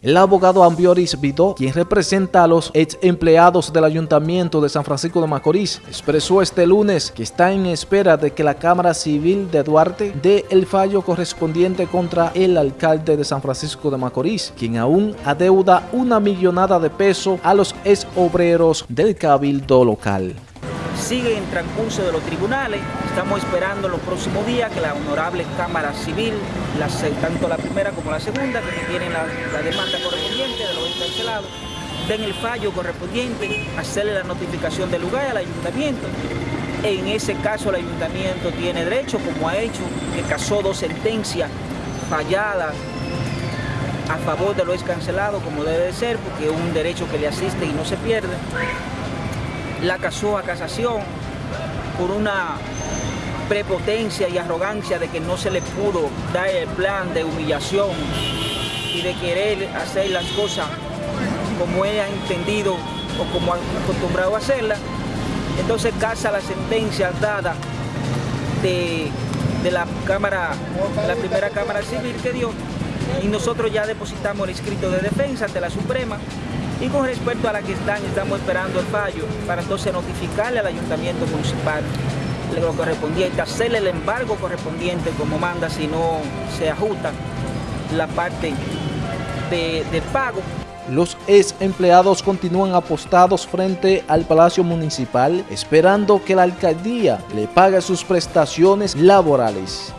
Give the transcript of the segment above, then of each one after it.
El abogado Ambioris Vito, quien representa a los ex empleados del Ayuntamiento de San Francisco de Macorís, expresó este lunes que está en espera de que la Cámara Civil de Duarte dé el fallo correspondiente contra el alcalde de San Francisco de Macorís, quien aún adeuda una millonada de pesos a los ex obreros del cabildo local sigue en transcurso de los tribunales. Estamos esperando los próximos días que la honorable Cámara Civil, tanto la primera como la segunda, que tienen la, demanda correspondiente de los encarcelados, den el fallo correspondiente, hacerle la notificación del lugar al ayuntamiento. En ese caso el ayuntamiento tiene derecho, como ha hecho, que casó dos sentencias falladas a favor de los cancelados, como debe de ser, porque es un derecho que le asiste y no se pierde la casó a casación por una prepotencia y arrogancia de que no se le pudo dar el plan de humillación y de querer hacer las cosas como ella ha entendido o como ha acostumbrado a hacerlas. Entonces casa la sentencia dada de, de la Cámara, la primera Cámara Civil que dio y nosotros ya depositamos el escrito de defensa ante la Suprema y con respecto a la que están, estamos esperando el fallo para entonces notificarle al ayuntamiento municipal lo correspondiente, hacerle el embargo correspondiente como manda si no se ajusta la parte de, pago. Los ex empleados continúan apostados frente al Palacio Municipal esperando que la alcaldía le pague sus prestaciones laborales.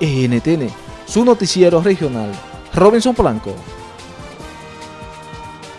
NTN, su noticiero regional, Robinson Blanco.